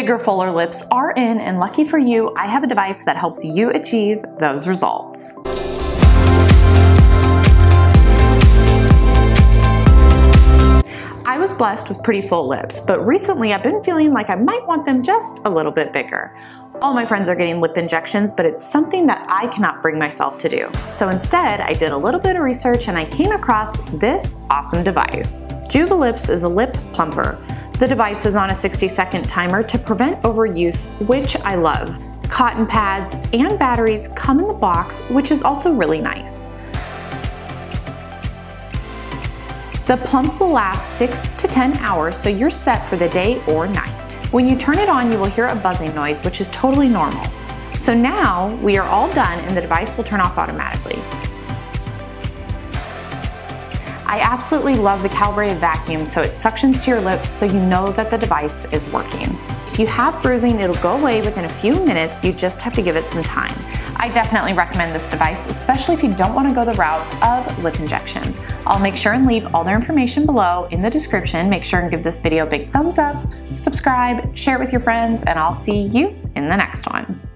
Bigger, fuller lips are in, and lucky for you, I have a device that helps you achieve those results. I was blessed with pretty full lips, but recently I've been feeling like I might want them just a little bit bigger. All my friends are getting lip injections, but it's something that I cannot bring myself to do. So instead, I did a little bit of research and I came across this awesome device. Juvalips is a lip plumper. The device is on a 60 second timer to prevent overuse, which I love. Cotton pads and batteries come in the box, which is also really nice. The pump will last 6 to 10 hours, so you're set for the day or night. When you turn it on, you will hear a buzzing noise, which is totally normal. So now we are all done and the device will turn off automatically. I absolutely love the calibrated vacuum so it suctions to your lips so you know that the device is working. If you have bruising, it'll go away within a few minutes, you just have to give it some time. I definitely recommend this device, especially if you don't want to go the route of lip injections. I'll make sure and leave all their information below in the description. Make sure and give this video a big thumbs up, subscribe, share it with your friends, and I'll see you in the next one.